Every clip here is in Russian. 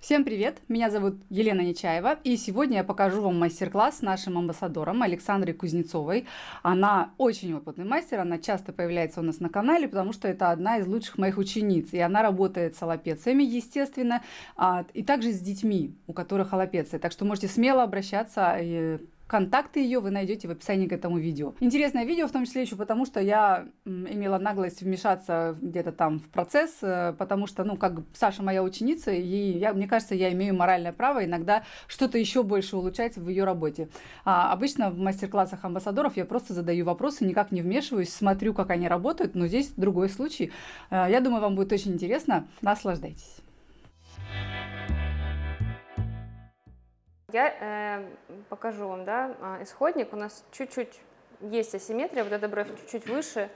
Всем привет! Меня зовут Елена Нечаева, и сегодня я покажу вам мастер-класс с нашим амбассадором Александрой Кузнецовой. Она очень опытный мастер, она часто появляется у нас на канале, потому что это одна из лучших моих учениц, и она работает с аллопециями, естественно, а, и также с детьми, у которых аллопеция. Так что можете смело обращаться э, Контакты ее вы найдете в описании к этому видео. Интересное видео, в том числе еще потому, что я имела наглость вмешаться где-то там в процесс, э, потому что, ну, как Саша моя ученица, и я, мне кажется, я имею моральное право иногда что-то еще больше улучшать в ее работе. А обычно в мастер-классах амбассадоров я просто задаю вопросы, никак не вмешиваюсь, смотрю, как они работают, но здесь другой случай. Э, я думаю, вам будет очень интересно. Наслаждайтесь. Я э, покажу вам, да, а, исходник. У нас чуть-чуть есть асимметрия, вот эта бровь чуть-чуть выше.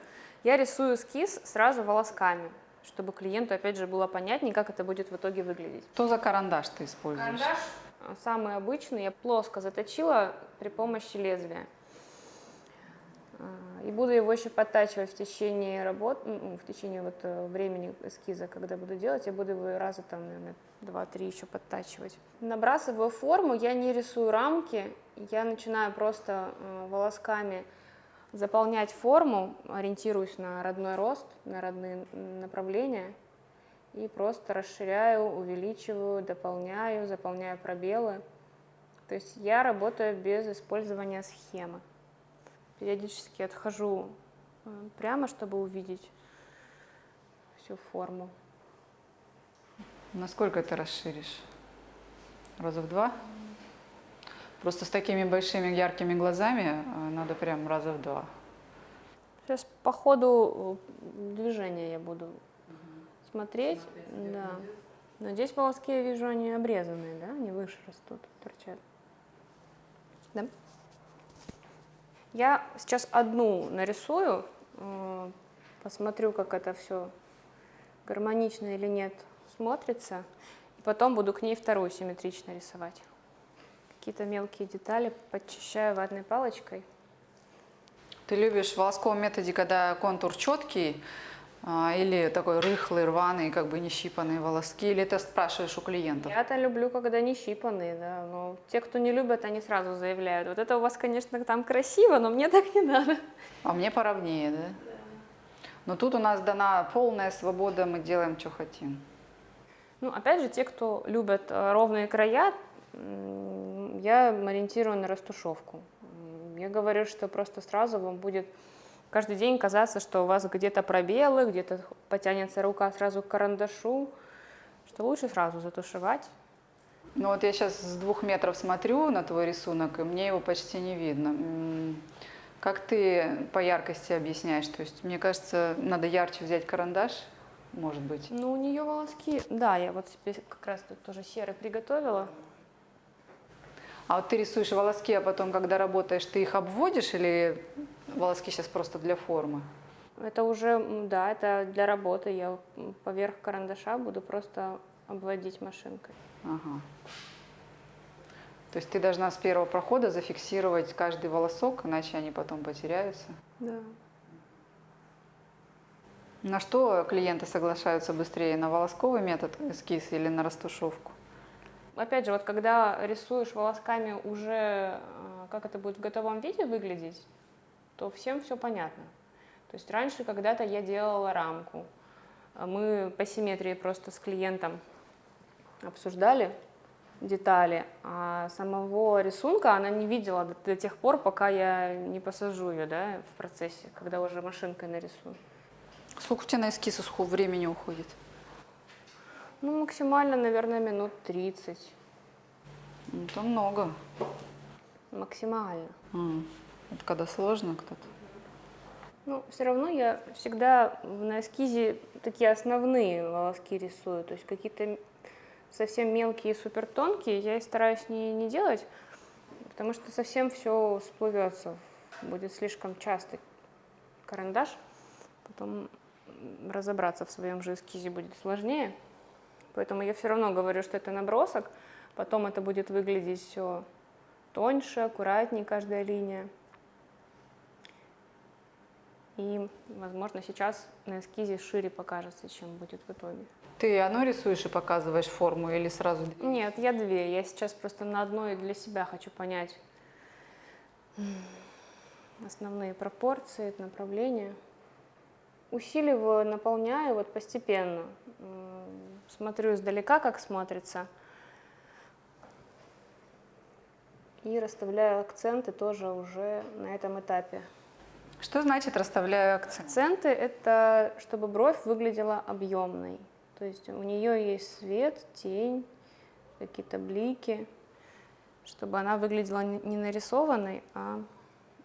Я рисую эскиз сразу волосками, чтобы клиенту, опять же, было понятнее, как это будет в итоге выглядеть. Что за карандаш ты используешь? Карандаш а, самый обычный. Я плоско заточила при помощи лезвия. И буду его еще подтачивать в течение работ, ну, в течение вот э, времени эскиза, когда буду делать, я буду его раза там, наверное, два-три еще подтачивать. Набрасываю форму, я не рисую рамки, я начинаю просто э, волосками заполнять форму, ориентируюсь на родной рост, на родные направления, и просто расширяю, увеличиваю, дополняю, заполняю пробелы. То есть я работаю без использования схемы периодически отхожу э, прямо, чтобы увидеть всю форму. Насколько ты расширишь? Раза в два? Просто с такими большими яркими глазами э, надо прям раза в два. Сейчас по ходу э, движения я буду угу. смотреть. смотреть. Да. Но здесь волоски я вижу, они обрезанные, да? Они выше растут, торчат. Да? Я сейчас одну нарисую, э, посмотрю, как это все гармонично или нет смотрится, и потом буду к ней вторую симметрично рисовать. Какие-то мелкие детали подчищаю ватной палочкой. Ты любишь в волосковом методе, когда контур четкий, или такой рыхлый, рваный, как бы не щипанные волоски, или ты спрашиваешь у клиентов? Я-то люблю, когда не щипанные, да, но те, кто не любят, они сразу заявляют, вот это у вас, конечно, там красиво, но мне так не надо. А мне поровнее, да? Да. Но тут у нас дана полная свобода, мы делаем, что хотим. Ну, опять же, те, кто любят э, ровные края, я ориентирую на растушевку. Я говорю, что просто сразу вам будет каждый день казаться, что у вас где-то пробелы, где-то потянется рука сразу к карандашу, что лучше сразу затушевать. Ну вот я сейчас с двух метров смотрю на твой рисунок, и мне его почти не видно. Как ты по яркости объясняешь? То есть, мне кажется, надо ярче взять карандаш, может быть. Ну, у нее волоски, да, я вот себе как раз тут тоже серый приготовила. А вот ты рисуешь волоски, а потом, когда работаешь, ты их обводишь или волоски сейчас просто для формы? Это уже, да, это для работы. Я поверх карандаша буду просто обводить машинкой. Ага. То есть ты должна с первого прохода зафиксировать каждый волосок, иначе они потом потеряются? Да. На что клиенты соглашаются быстрее? На волосковый метод эскиз или на растушевку? Опять же, вот когда рисуешь волосками уже, э, как это будет в готовом виде выглядеть, то всем все понятно. То есть раньше когда-то я делала рамку. Мы по симметрии просто с клиентом обсуждали детали, а самого рисунка она не видела до, до тех пор, пока я не посажу ее да, в процессе, когда уже машинкой нарисую. Сколько у тебя на эскиз времени уходит? Ну, максимально, наверное, минут 30. Ну, это много. Максимально. Mm. Это когда сложно кто-то? Ну, все равно я всегда на эскизе такие основные волоски рисую. То есть какие-то совсем мелкие, супер тонкие я стараюсь не, не делать, потому что совсем все всплывется. Будет слишком частый карандаш. Потом разобраться в своем же эскизе будет сложнее. Поэтому я все равно говорю, что это набросок, потом это будет выглядеть все тоньше, аккуратнее каждая линия. И, возможно, сейчас на эскизе шире покажется, чем будет в итоге. Ты оно рисуешь и показываешь форму или сразу? Нет, я две. Я сейчас просто на одной для себя хочу понять основные пропорции, направления. Усиливаю, наполняю вот постепенно. Смотрю издалека, как смотрится. И расставляю акценты тоже уже на этом этапе. Что значит расставляю акцент? Акценты – это чтобы бровь выглядела объемной. То есть у нее есть свет, тень, какие-то блики, чтобы она выглядела не нарисованной, а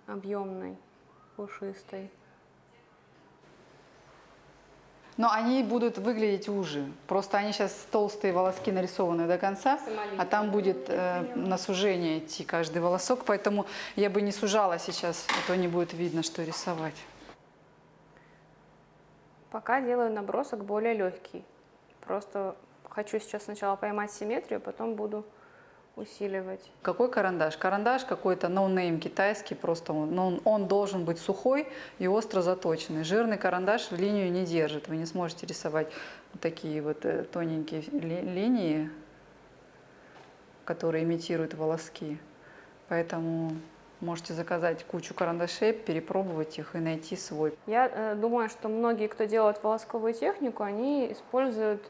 объемной, пушистой. Но они будут выглядеть уже. Просто они сейчас толстые волоски нарисованы до конца, а там будет э, на сужение идти каждый волосок. Поэтому я бы не сужала сейчас, а то не будет видно, что рисовать. Пока делаю набросок более легкий. Просто хочу сейчас сначала поймать симметрию, потом буду усиливать. Какой карандаш? Карандаш какой-то no-name китайский, просто он, но он, он должен быть сухой и остро заточенный. Жирный карандаш линию не держит, вы не сможете рисовать вот такие вот э, тоненькие ли, линии, которые имитируют волоски. Поэтому можете заказать кучу карандашей, перепробовать их и найти свой. Я э, думаю, что многие, кто делает волосковую технику, они используют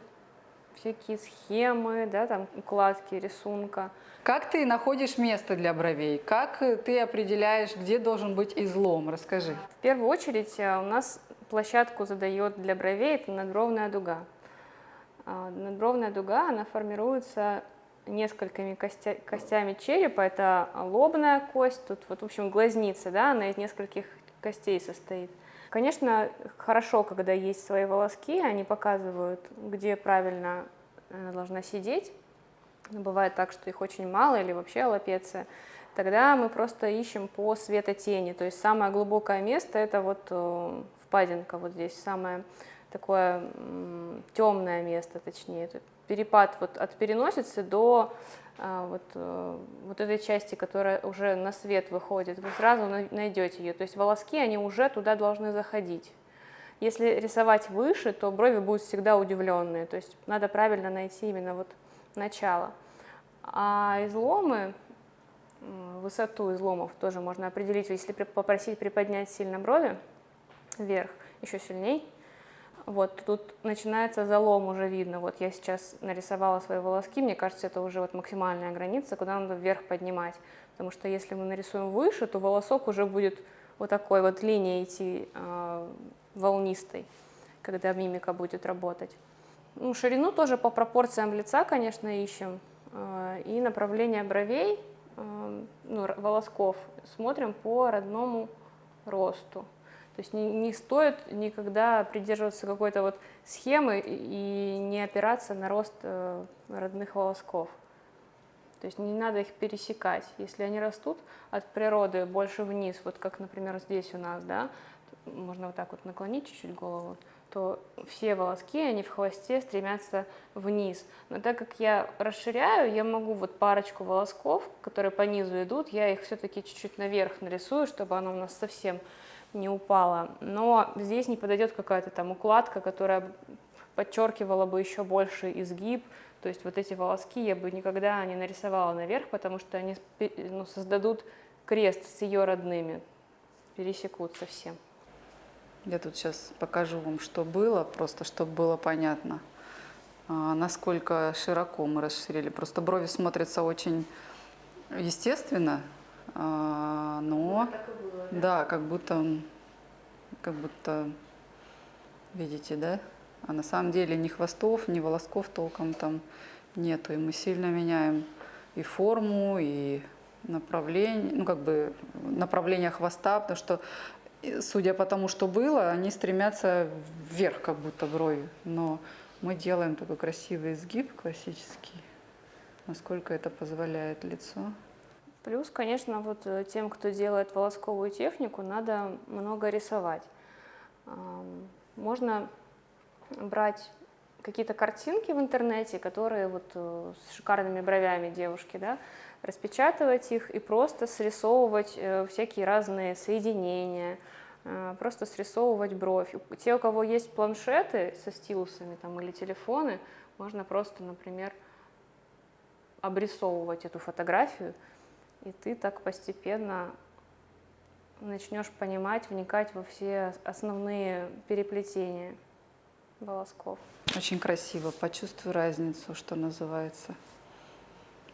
всякие схемы, да, там укладки рисунка. Как ты находишь место для бровей? Как ты определяешь, где должен быть излом? Расскажи. В первую очередь э, у нас площадку задает для бровей это надбровная дуга. А, надбровная дуга, она формируется несколькими костя, костями черепа. Это лобная кость, тут вот, в общем, глазница, да, она из нескольких костей состоит. Конечно, хорошо, когда есть свои волоски, они показывают, где правильно она должна сидеть. Бывает так, что их очень мало или вообще аллопеция. Тогда мы просто ищем по светотени. То есть самое глубокое место это вот э, впадинка вот здесь, самое такое темное место, точнее. Перепад вот от переносицы до а, вот, э, вот этой части, которая уже на свет выходит, вы сразу найдете ее. То есть волоски, они уже туда должны заходить. Если рисовать выше, то брови будут всегда удивленные. То есть надо правильно найти именно вот начало. А изломы, высоту изломов тоже можно определить, если попросить приподнять сильно брови вверх, еще сильней, вот тут начинается залом, уже видно. Вот я сейчас нарисовала свои волоски, мне кажется, это уже вот максимальная граница, куда надо вверх поднимать. Потому что если мы нарисуем выше, то волосок уже будет вот такой вот линией идти э, волнистой, когда мимика будет работать. Ну, ширину тоже по пропорциям лица, конечно, ищем. Э, и направление бровей, э, ну, волосков смотрим по родному росту. То есть не, не стоит никогда придерживаться какой-то вот схемы и не опираться на рост э, родных волосков. То есть не надо их пересекать. Если они растут от природы больше вниз, вот как, например, здесь у нас, да, можно вот так вот наклонить чуть-чуть голову, то все волоски, они в хвосте стремятся вниз. Но так как я расширяю, я могу вот парочку волосков, которые по низу идут, я их все-таки чуть-чуть наверх нарисую, чтобы оно у нас совсем не упала. Но здесь не подойдет какая-то там укладка, которая подчеркивала бы еще больше изгиб. То есть вот эти волоски я бы никогда не нарисовала наверх, потому что они ну, создадут крест с ее родными, пересекут совсем. Я тут сейчас покажу вам, что было, просто чтобы было понятно, а, насколько широко мы расширили. Просто брови смотрятся очень естественно, а, но да, как будто, как будто, видите, да? А на самом деле ни хвостов, ни волосков толком там нету. И мы сильно меняем и форму, и направление, ну как бы направление хвоста, потому что, судя по тому, что было, они стремятся вверх, как будто брови. Но мы делаем такой красивый изгиб классический, насколько это позволяет лицо. Плюс, конечно, вот э, тем, кто делает волосковую технику, надо много рисовать. Можно брать какие-то картинки в интернете, которые вот э, с шикарными бровями девушки, да, распечатывать их и просто срисовывать э, всякие разные соединения, просто срисовывать бровь. Те, у кого есть планшеты со стилусами там, или телефоны, можно просто, например, обрисовывать эту фотографию, и ты так постепенно начнешь понимать, вникать во все основные переплетения волосков. Очень красиво. Почувствуй разницу, что называется.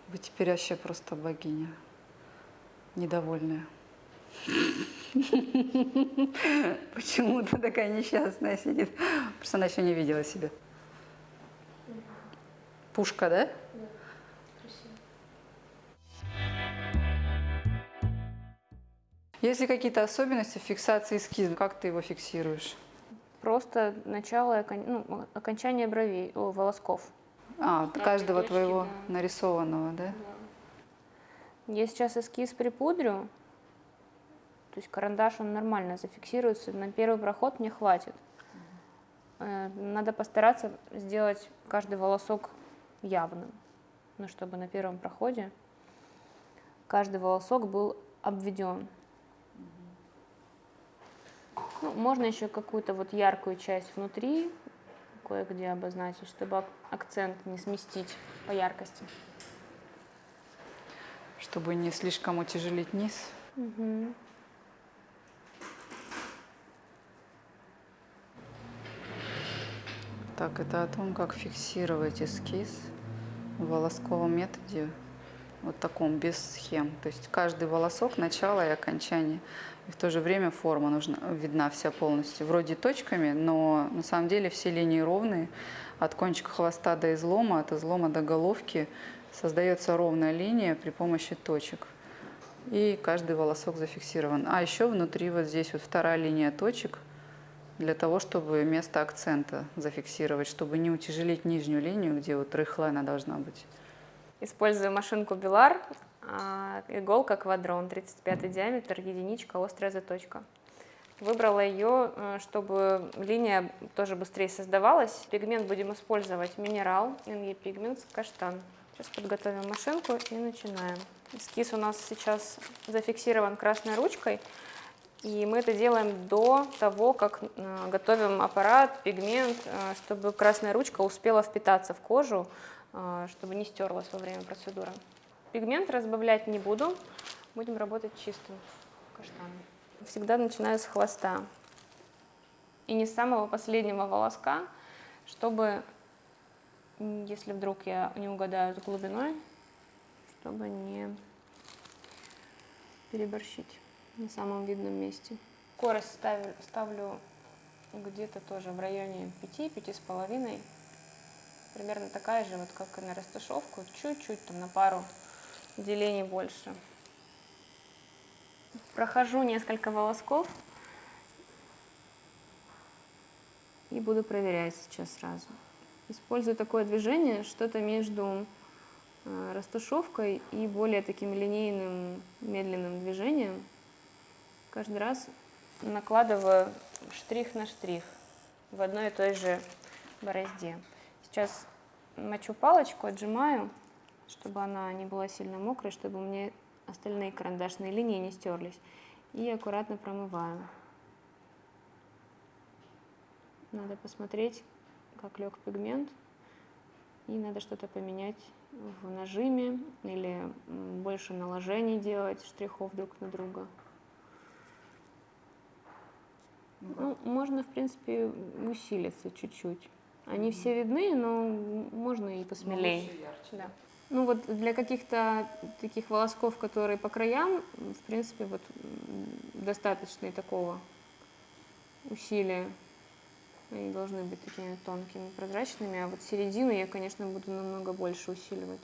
Вы теперь вообще просто богиня. Недовольная. Почему ты такая несчастная сидит? Просто она еще не видела себя. Пушка, да? Есть ли какие-то особенности фиксации эскиза? Как ты его фиксируешь? Просто начало, ну, окончание бровей, о, волосков. А, Да, каждого придержки, твоего да. нарисованного, да? Я сейчас эскиз припудрю, то есть карандаш, он нормально зафиксируется, на первый проход мне хватит. Э, Надо постараться сделать каждый волосок явным, ну, чтобы на первом проходе каждый волосок был обведен. Ну, можно еще какую-то вот яркую часть внутри кое-где обозначить, чтобы ак- акцент не сместить по яркости. Чтобы не слишком утяжелить низ. Мгм. Так, это о том, как фиксировать эскиз в волосковом методе, вот таком, без схем. То есть каждый волосок, начало и окончание. И в то же время форма нужна, видна вся полностью. Вроде точками, но на самом деле все линии ровные. От кончика хвоста до излома, от излома до головки создается ровная линия при помощи точек. И каждый волосок зафиксирован. А еще внутри вот здесь вот вторая линия точек – для того, чтобы место акцента зафиксировать, чтобы не утяжелить нижнюю линию, где вот рыхлая она должна быть. Использую машинку Белар, а, иголка квадрон, 35 диаметр, единичка, острая заточка. Выбрала ее, э, чтобы линия тоже быстрее создавалась. Пигмент будем использовать минерал, NE Pigments, каштан. Сейчас подготовим машинку и начинаем. Эскиз у нас сейчас зафиксирован красной ручкой. И мы это делаем до того, как э, готовим аппарат, пигмент, э, чтобы красная ручка успела впитаться в кожу, чтобы не стерлась во время процедуры. Пигмент разбавлять не буду, будем работать чистым каштаном. Всегда начинаю с хвоста и не с самого последнего волоска, чтобы, если вдруг я не угадаю с глубиной, чтобы не переборщить на самом видном месте. Скорость ставлю, ставлю где-то тоже в районе 5-5,5. Примерно такая же, вот как и на растушевку, чуть-чуть там на пару делений больше. Прохожу несколько волосков и буду проверять сейчас сразу. Использую такое движение, что-то между э, растушевкой и более таким линейным, медленным движением. Каждый раз накладываю штрих на штрих в одной и той же борозде. Сейчас мочу палочку, отжимаю, чтобы она не была сильно мокрой, чтобы у меня остальные карандашные линии не стерлись. И аккуратно промываю. Надо посмотреть, как лег пигмент. И надо что-то поменять в нажиме или больше наложений делать штрихов друг на друга. Ну, можно, в принципе, усилиться чуть-чуть. Они все видны, но можно и посмелее. Да. Ну вот для каких-то таких волосков, которые по краям, в принципе, вот достаточно и такого усилия. Они должны быть такими тонкими, прозрачными, а вот середину я, конечно, буду намного больше усиливать.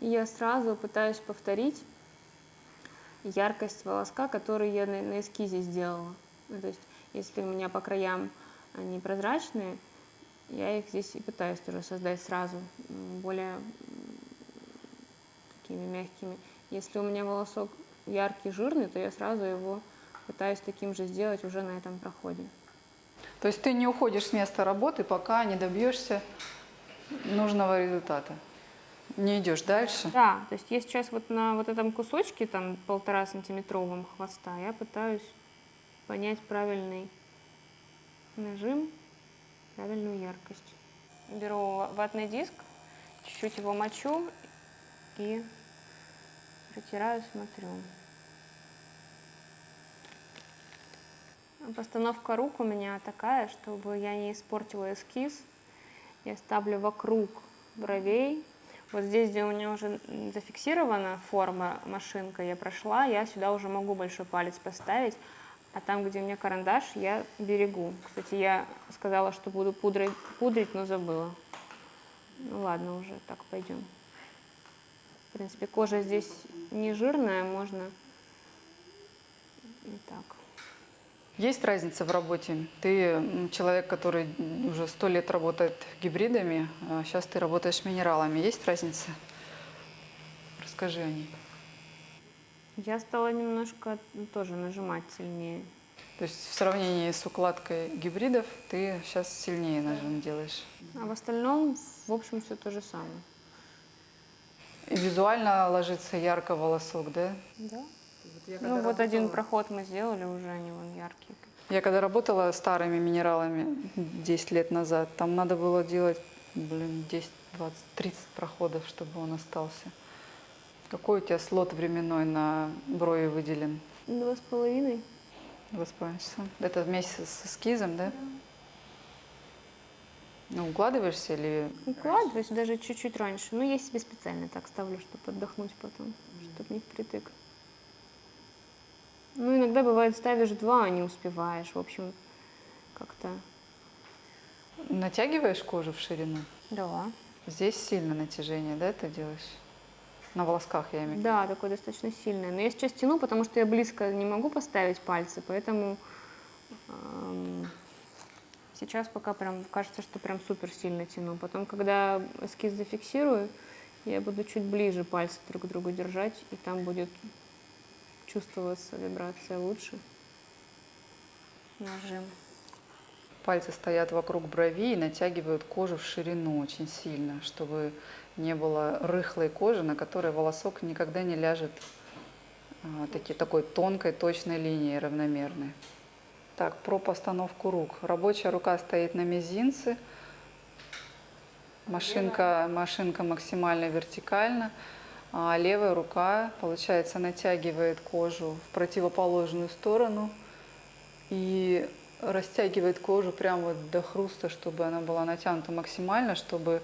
И я сразу пытаюсь повторить яркость волоска, который я на, на эскизе сделала. Ну, то есть, если у меня по краям они прозрачные, я их здесь и пытаюсь тоже создать сразу, более такими мягкими. Если у меня волосок яркий, жирный, то я сразу его пытаюсь таким же сделать уже на этом проходе. То есть ты не уходишь с места работы, пока не добьешься нужного результата. Не идешь дальше. Да, то есть я сейчас вот на вот этом кусочке, там полтора сантиметровом хвоста, я пытаюсь понять правильный нажим, правильную яркость. Беру ватный диск, чуть-чуть его мочу и протираю, смотрю. Постановка рук у меня такая, чтобы я не испортила эскиз. Я ставлю вокруг бровей. Вот здесь, где у меня уже зафиксирована форма машинка, я прошла, я сюда уже могу большой палец поставить. А там, где у меня карандаш, я берегу. Кстати, я сказала, что буду пудрить, пудрить но забыла. Ну ладно, уже так пойдем. В принципе, кожа здесь не жирная, можно и так. Есть разница в работе? Ты человек, который уже сто лет работает гибридами, а сейчас ты работаешь минералами. Есть разница? Расскажи о ней. Я стала немножко тоже нажимать сильнее. То есть в сравнении с укладкой гибридов ты сейчас сильнее нажим делаешь? А в остальном, в общем, все то же самое. И визуально ложится ярко волосок, да? Да. Ну вот один проход мы сделали, уже они вон яркие. Я когда работала старыми минералами 10 лет назад, там надо было делать, блин, 10, 20, 30 проходов, чтобы он остался. Какой у тебя слот временной на брови выделен? Два с половиной. Два с половиной часа. Это вместе с эскизом, да? Ну, укладываешься или... Укладываюсь даже чуть-чуть раньше. Ну, я себе специально так ставлю, чтобы отдохнуть потом, чтобы не впритык. Ну, иногда бывает, ставишь два, а не успеваешь. В общем, как-то... Натягиваешь кожу в ширину? Да. Здесь сильно натяжение, да, ты делаешь? На волосках, я имею в виду. Да, такое достаточно сильное. Но я сейчас тяну, потому что я близко не могу поставить пальцы, поэтому эм, сейчас пока прям кажется, что прям супер сильно тяну. Потом, когда эскиз зафиксирую, я буду чуть ближе пальцы друг к другу держать, и там будет чувствоваться вибрация лучше. Нажим. Пальцы стоят вокруг брови и натягивают кожу в ширину очень сильно, чтобы не было рыхлой кожи, на которой волосок никогда не ляжет а, таки, такой тонкой, точной линией равномерной. Так, про постановку рук. Рабочая рука стоит на мизинце, машинка, машинка максимально вертикально, а левая рука, получается, натягивает кожу в противоположную сторону и растягивает кожу прямо вот до хруста, чтобы она была натянута максимально, чтобы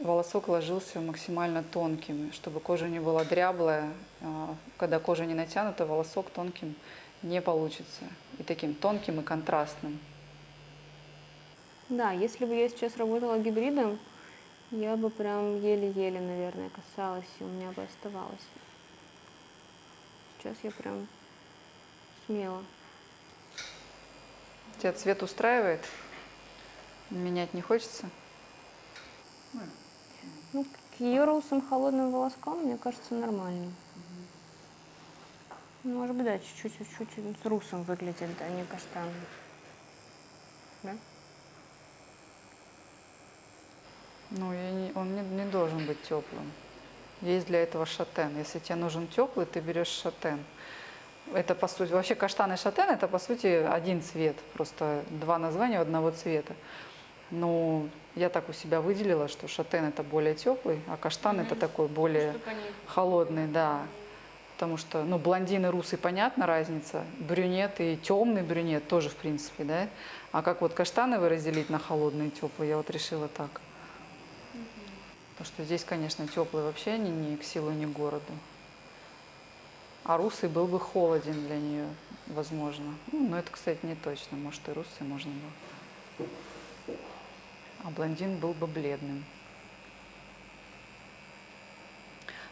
волосок ложился максимально тонким, чтобы кожа не была дряблая. А, когда кожа не натянута, волосок тонким не получится. И таким тонким и контрастным. Да, если бы я сейчас работала гибридом, я бы прям еле-еле, наверное, касалась, и у меня бы оставалось. Сейчас я прям смело. Тебя цвет устраивает? Менять не хочется? Ну, к ее холодным волоскам, мне кажется, нормально. Может быть, да, чуть-чуть, с русом выглядит, а не каштаном. Да? Ну, я не- он не, не должен быть теплым. Есть для этого шатен. Если тебе нужен теплый, ты берешь шатен. Это по сути, вообще каштан и шатен это по сути один цвет, просто два названия одного цвета. Ну, я так у себя выделила, что шатен это более теплый, а каштан это такой более холодный, да. Потому что, ну, блондин и русый, понятно, разница. Брюнет и темный брюнет тоже, в принципе, да. А как вот каштановый разделить на холодный и теплый, я вот решила так. Потому что здесь, конечно, теплый вообще ни, ни к силу, ни к городу. А русый был бы холоден для нее, возможно. Ну, но это, кстати, не точно. Может, и русый можно было. А блондин был бы бледным.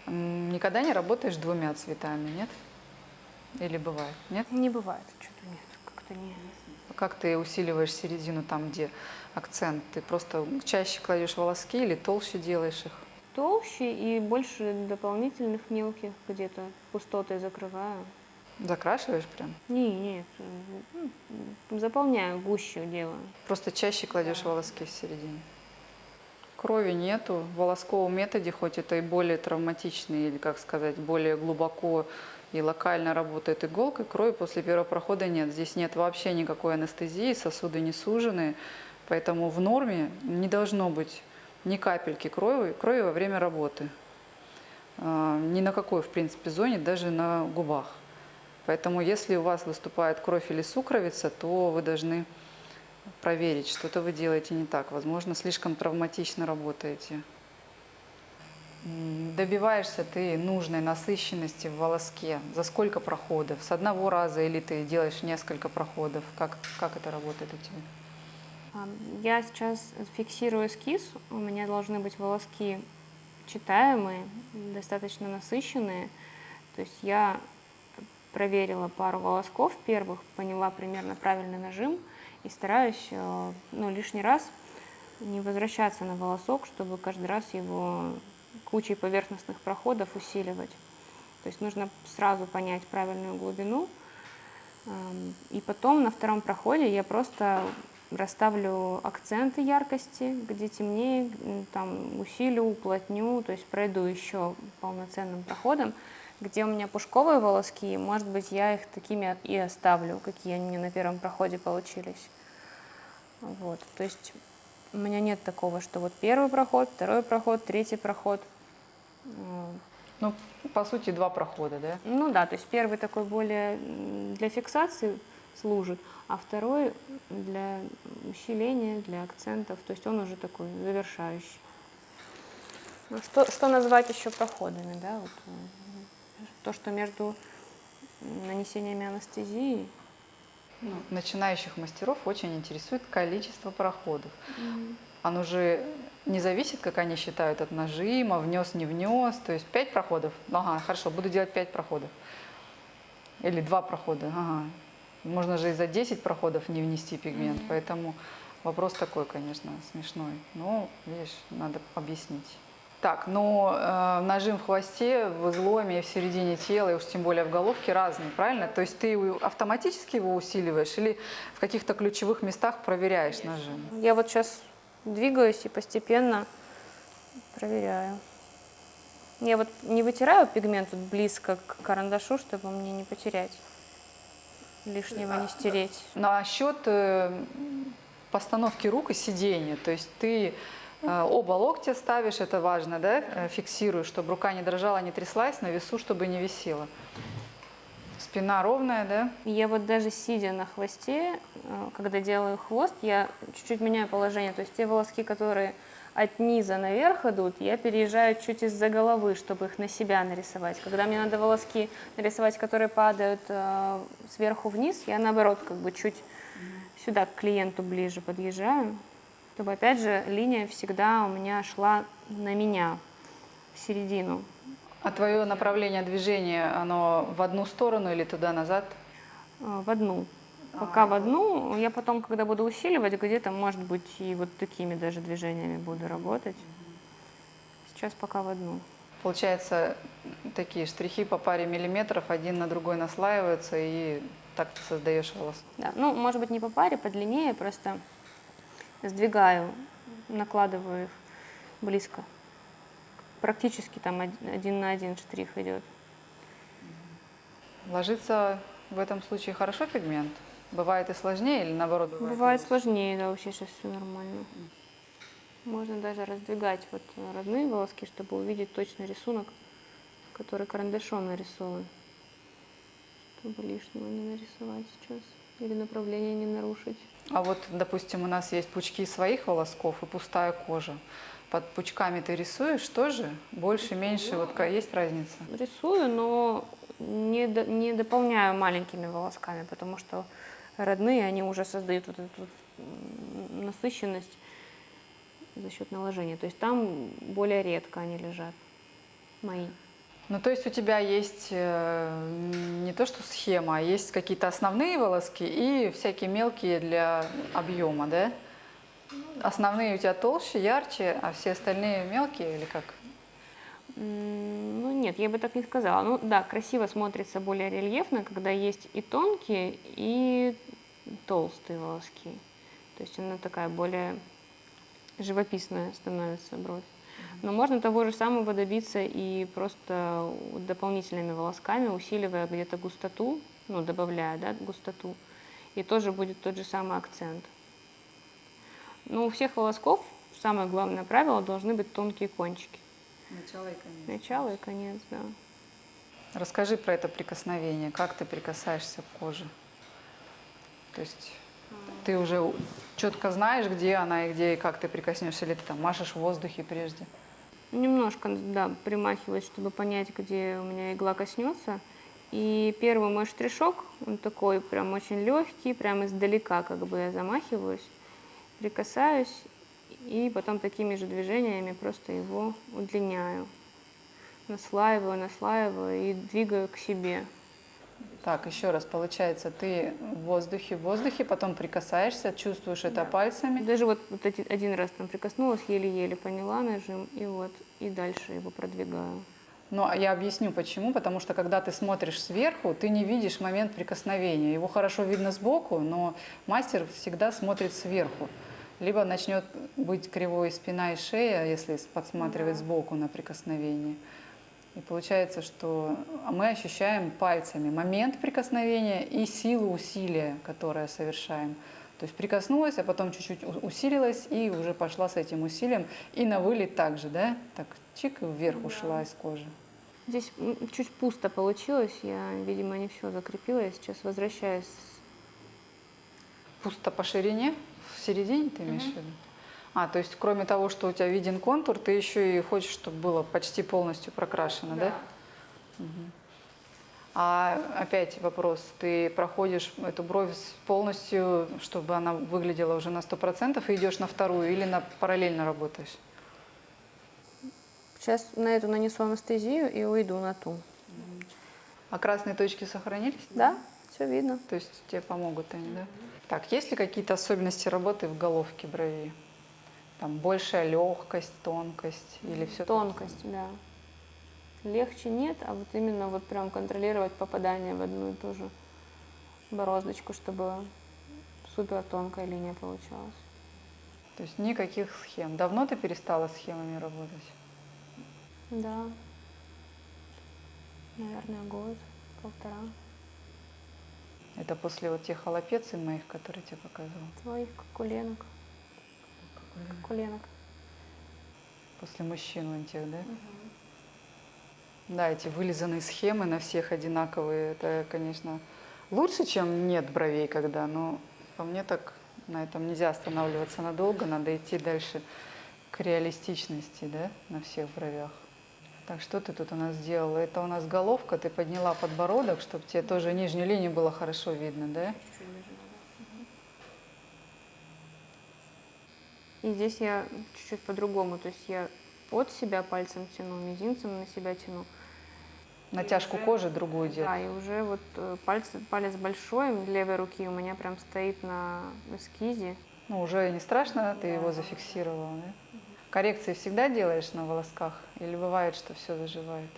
Никогда не работаешь двумя цветами, нет? Или бывает, нет? Не бывает, что-то нет, как-то не... Как ты усиливаешь середину там, где акцент? Ты просто чаще кладешь волоски или толще делаешь их? Толще и больше дополнительных мелких где-то пустоты закрываю. Закрашиваешь прям? Не, нет, м, заполняю гущу делаю. Просто чаще кладешь волоски в середине. Крови нету. В волосковом методе, хоть это и более травматичный, или, как сказать, более глубоко и локально работает иголкой, крови после первого прохода нет. Здесь нет вообще никакой анестезии, сосуды не сужены, поэтому в норме не должно быть ни капельки крови, крови во время работы. А, ни на какой, в принципе, зоне, даже на губах. Поэтому если у вас выступает кровь или сукровица, то вы должны проверить, что-то вы делаете не так. Возможно, слишком травматично работаете. Добиваешься ты нужной насыщенности в волоске. За сколько проходов? С одного раза или ты делаешь несколько проходов? Как, как это работает у тебя? Я сейчас фиксирую эскиз. У меня должны быть волоски читаемые, достаточно насыщенные. То есть я проверила пару волосков первых, поняла примерно правильный нажим и стараюсь э, ну, лишний раз не возвращаться на волосок, чтобы каждый раз его кучей поверхностных проходов усиливать. То есть нужно сразу понять правильную глубину. Эм, и потом на втором проходе я просто расставлю акценты яркости, где темнее, там усилю, уплотню, то есть пройду еще полноценным проходом. Где у меня пушковые волоски, может быть, я их такими и оставлю, какие они мне на первом проходе получились. Вот, то есть у меня нет такого, что вот первый проход, второй проход, третий проход. Ну, по сути, два прохода, да? Ну да, то есть первый такой более для фиксации служит, а второй для усиления, для акцентов, то есть он уже такой завершающий. Ну, что, что назвать еще проходами, да? Вот, э, то, что между нанесениями анестезии ну, начинающих мастеров очень интересует количество проходов. Mm-hmm. Оно же не зависит, как они считают, от нажима, внес, не внес. То есть пять проходов. Ага, хорошо, буду делать пять проходов. Или два прохода. Ага. Можно же и за 10 проходов не внести пигмент. Mm-hmm. Поэтому вопрос такой, конечно, смешной. Но, видишь, надо объяснить. Так, но э, нажим в хвосте, в изломе, в середине тела, и уж тем более в головке разный, правильно? То есть ты автоматически его усиливаешь или в каких-то ключевых местах проверяешь нажим? Я вот сейчас двигаюсь и постепенно проверяю. Я вот не вытираю пигмент вот близко к карандашу, чтобы мне не потерять, лишнего не стереть. На счет э, постановки рук и сидения, то есть ты оба локтя ставишь, это важно, да, э, фиксируешь, чтобы рука не дрожала, не тряслась, на весу, чтобы не висела. Спина ровная, да? Я вот даже сидя на хвосте, э, когда делаю хвост, я чуть-чуть меняю положение. То есть те волоски, которые от низа наверх идут, я переезжаю чуть из-за головы, чтобы их на себя нарисовать. Когда мне надо волоски нарисовать, которые падают э, сверху вниз, я наоборот как бы чуть сюда к клиенту ближе подъезжаю чтобы, опять же, линия всегда у меня шла на меня, в середину. А твое направление движения, оно в одну сторону или туда-назад? А, в одну. Пока а, в одну. Я потом, когда буду усиливать, где-то, может быть, и вот такими даже движениями буду работать. Сейчас пока в одну. Получается, такие штрихи по паре миллиметров, один на другой наслаиваются, и так ты создаешь волос. Да, ну, может быть, не по паре, подлиннее, просто сдвигаю, накладываю их близко. Практически там один на один штрих идет. Ложится в этом случае хорошо пигмент? Бывает и сложнее или наоборот? Бывает, бывает сложнее, да, вообще сейчас все нормально. Можно даже раздвигать вот родные волоски, чтобы увидеть точный рисунок, который карандашом нарисован. Чтобы лишнего не нарисовать сейчас или направление не нарушить. А вот, допустим, у нас есть пучки своих волосков и пустая кожа. Под пучками ты рисуешь тоже? Больше, меньше? Вот есть разница? Рисую, но не, до, не дополняю маленькими волосками, потому что родные, они уже создают вот эту насыщенность за счет наложения. То есть там более редко они лежат, мои. Ну, то есть у тебя есть э, не то что схема, а есть какие-то основные волоски и всякие мелкие для объема, да? Основные у тебя толще, ярче, а все остальные мелкие или как? Ну нет, я бы так не сказала. Ну да, красиво смотрится более рельефно, когда есть и тонкие, и толстые волоски. То есть она такая более живописная становится бровь. Но можно того же самого добиться и просто дополнительными волосками, усиливая где-то густоту, ну, добавляя, да, густоту, и тоже будет тот же самый акцент. Но у всех волосков самое главное правило должны быть тонкие кончики. Начало и конец. Начало и конец, да. Расскажи про это прикосновение, как ты прикасаешься к коже. То есть ты уже четко знаешь, где она и где и как ты прикоснешься, или ты там машешь в воздухе прежде? Немножко, да, примахиваюсь, чтобы понять, где у меня игла коснется. И первый мой штришок, он такой прям очень легкий, прям издалека как бы я замахиваюсь, прикасаюсь, и потом такими же движениями просто его удлиняю. Наслаиваю, наслаиваю и двигаю к себе. Так, еще раз, получается, ты в воздухе, в воздухе, потом прикасаешься, чувствуешь это пальцами. Даже вот, вот один раз там прикоснулась, еле-еле поняла нажим, и вот, и дальше его продвигаю. Ну, а я объясню почему. Потому что когда ты смотришь сверху, ты не видишь момент прикосновения. Его хорошо видно сбоку, но мастер всегда смотрит сверху. Либо начнет быть кривой спина и шея, если подсматривать да. сбоку на прикосновение. И получается, что мы ощущаем пальцами момент прикосновения и силу усилия, которое совершаем. То есть прикоснулась, а потом чуть-чуть усилилась и уже пошла с этим усилием. И на вылет также, да? Так чик вверх да. ушла из кожи. Здесь чуть пусто получилось, я, видимо, не все закрепила, я сейчас возвращаюсь. Пусто по ширине? В середине ты имеешь в виду? А, то есть кроме того, что у тебя виден контур, ты еще и хочешь, чтобы было почти полностью прокрашено, да? да? Угу. А опять вопрос, ты проходишь эту бровь полностью, чтобы она выглядела уже на 100% и идешь на вторую или на параллельно работаешь? Сейчас на эту нанесу анестезию и уйду на ту. А красные точки сохранились? Да, все видно. То есть тебе помогут они, да? Так, есть ли какие-то особенности работы в головке брови? Там большая легкость, тонкость или все? Тонкость, да. Легче нет, а вот именно вот прям контролировать попадание в одну и ту же бороздочку, чтобы супер тонкая линия получалась. То есть никаких схем. Давно ты перестала схемами работать? Да. Наверное, год, полтора. Это после вот тех холопеций моих, которые тебе показывал? Твоих кокуленок. Кокуленок. После мужчин вон тех, да? Угу. Да, эти вылизанные схемы на всех одинаковые, это, конечно, лучше, чем нет бровей когда, но по мне так на этом нельзя останавливаться надолго, надо идти дальше к реалистичности, да, на всех бровях. Так, что ты тут у нас сделала? Это у нас головка, ты подняла подбородок, чтобы тебе тоже нижнюю линию было хорошо видно, да? И здесь я чуть-чуть по-другому, то есть я от себя пальцем тяну, мизинцем на себя тяну. Натяжку уже, кожи другую делать. Да, и уже вот э, палец, палец большой левой руки у меня прям стоит на эскизе. Ну, уже не страшно, ты да. его зафиксировала, да? Коррекции всегда делаешь на волосках? Или бывает, что все заживает?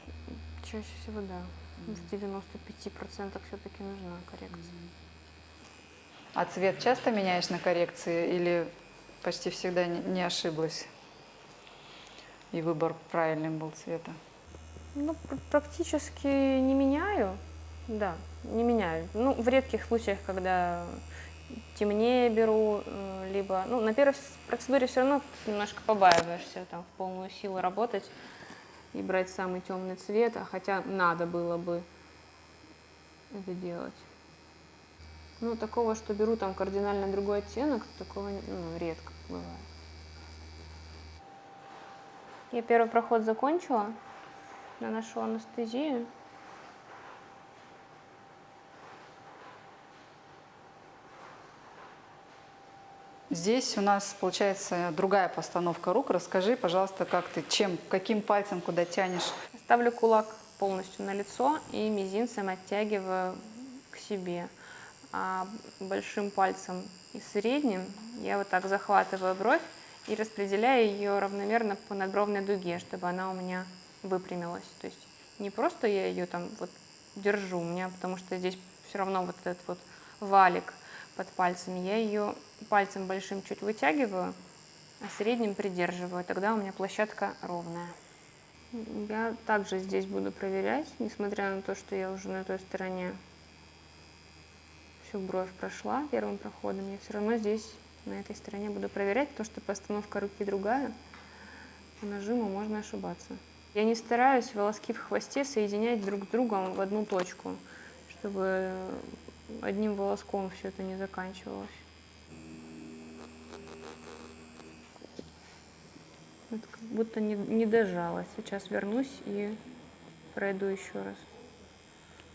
Чаще всего да. В 95% все-таки нужна коррекция. А цвет часто меняешь на коррекции или почти всегда не ошиблась? И выбор правильным был цвета? Ну, практически не меняю. Да, не меняю. Ну, в редких случаях, когда темнее беру, э, либо, ну, на первой процедуре все равно немножко побаиваешься там в полную силу работать и брать самый темный цвет, а хотя надо было бы это делать. Ну, такого, что беру там кардинально другой оттенок, такого ну, редко бывает. Я первый проход закончила, наношу анестезию. Здесь у нас получается другая постановка рук. Расскажи, пожалуйста, как ты, чем, каким пальцем куда тянешь? Ставлю кулак полностью на лицо и мизинцем оттягиваю к себе. А большим пальцем и средним я вот так захватываю бровь и распределяю ее равномерно по надбровной дуге, чтобы она у меня выпрямилась. То есть не просто я ее там вот держу, у меня, потому что здесь все равно вот этот вот валик под пальцами, я ее пальцем большим чуть вытягиваю а средним придерживаю. Тогда у меня площадка ровная. Я также здесь буду проверять, несмотря на то, что я уже на той стороне всю бровь прошла первым проходом, я все равно здесь, на этой стороне буду проверять, потому что постановка руки другая, по нажиму можно ошибаться. Я не стараюсь волоски в хвосте соединять друг с другом в одну точку, чтобы одним волоском все это не заканчивалось. Вот как будто не, не дожала. Сейчас вернусь и пройду еще раз.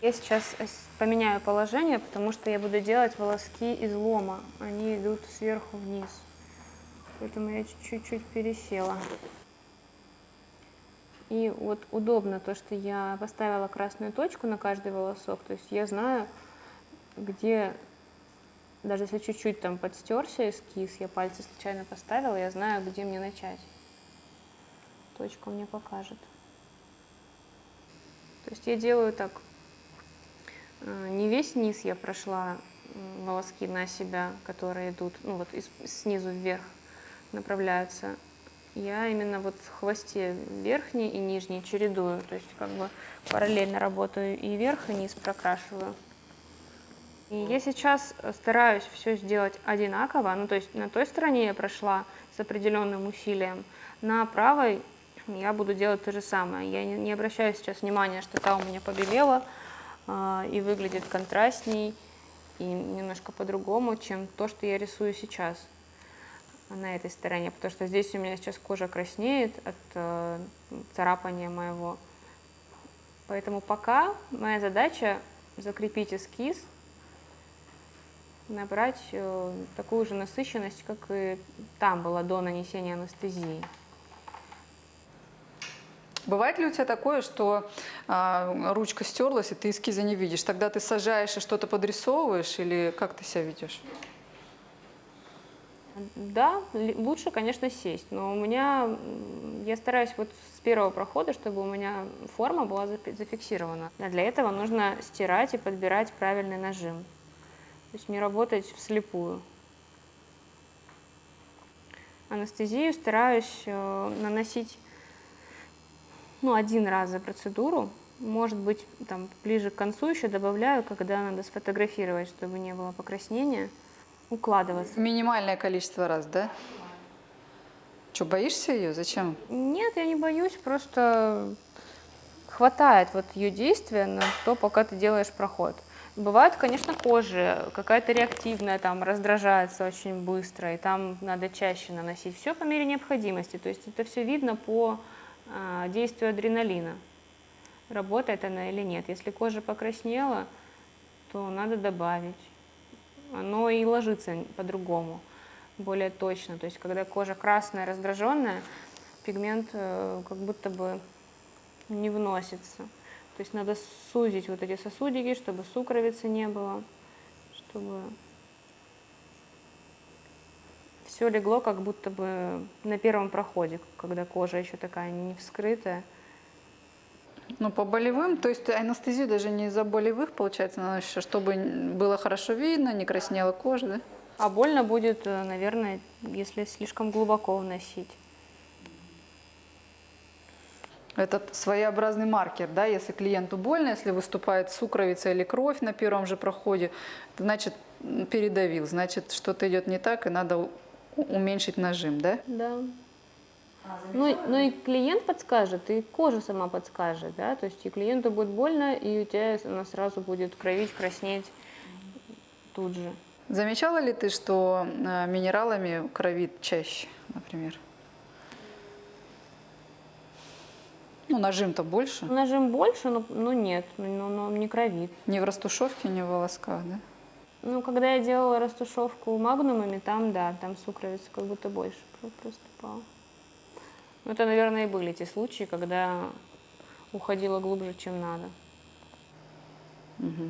Я сейчас поменяю положение, потому что я буду делать волоски из лома. Они идут сверху вниз. Поэтому я чуть-чуть пересела. И вот удобно то, что я поставила красную точку на каждый волосок. То есть я знаю, где, даже если чуть-чуть там подстерся эскиз, я пальцы случайно поставила, я знаю, где мне начать. Точка мне покажет. То есть я делаю так, э, не весь низ я прошла волоски на себя, которые идут, ну вот из, снизу вверх направляются, я именно вот в хвосте верхний и нижний чередую, то есть как бы параллельно работаю и верх, и низ прокрашиваю. И я сейчас стараюсь все сделать одинаково, ну то есть на той стороне я прошла с определенным усилием, на правой я буду делать то же самое. Я не, не обращаю сейчас внимания, что та у меня побелела э, и выглядит контрастней и немножко по-другому, чем то, что я рисую сейчас на этой стороне, потому что здесь у меня сейчас кожа краснеет от э, царапания моего. Поэтому пока моя задача закрепить эскиз, набрать э, такую же насыщенность, как и там была до нанесения анестезии. Бывает ли у тебя такое, что а, ручка стерлась, и ты эскиза не видишь? Тогда ты сажаешь и что-то подрисовываешь, или как ты себя ведешь? Да, лучше, конечно, сесть, но у меня, я стараюсь вот с первого прохода, чтобы у меня форма была зафиксирована. А для этого нужно стирать и подбирать правильный нажим, то есть не работать вслепую. Анестезию стараюсь э, наносить ну, один раз за процедуру, может быть, там ближе к концу еще добавляю, когда надо сфотографировать, чтобы не было покраснения укладываться. Минимальное количество раз, да? Что, боишься ее? Зачем? Нет, я не боюсь, просто хватает вот ее действия на то, пока ты делаешь проход. Бывают, конечно, кожи, какая-то реактивная, там, раздражается очень быстро, и там надо чаще наносить. Все по мере необходимости, то есть это все видно по действию адреналина. Работает она или нет. Если кожа покраснела, то надо добавить оно и ложится по-другому, более точно. То есть, когда кожа красная, раздраженная, пигмент э, как будто бы не вносится. То есть надо сузить вот эти сосудики, чтобы сукровицы не было, чтобы все легло как будто бы на первом проходе, когда кожа еще такая не вскрытая. Ну, по болевым, то есть анестезию даже не из-за болевых, получается, наносишь, чтобы было хорошо видно, не краснела кожа, да? А больно будет, э, наверное, если слишком глубоко вносить. Это своеобразный маркер, да, если клиенту больно, если выступает сукровица или кровь на первом же проходе, значит передавил, значит что-то идет не так и надо уменьшить нажим, да? Да. Ну, ну и клиент подскажет, и кожа сама подскажет, да, то есть и клиенту будет больно, и у тебя она сразу будет кровить, краснеть тут же. Замечала ли ты, что э, минералами кровит чаще, например? Ну, нажим-то больше. Нажим больше, но, но нет, но, но не кровит. Ни в растушевке, ни в волосках, да? Ну, когда я делала растушевку магнумами, там, да, там сукровица как будто больше проступала. Ну, это, наверное, и были те случаи, когда уходила глубже, чем надо. Угу.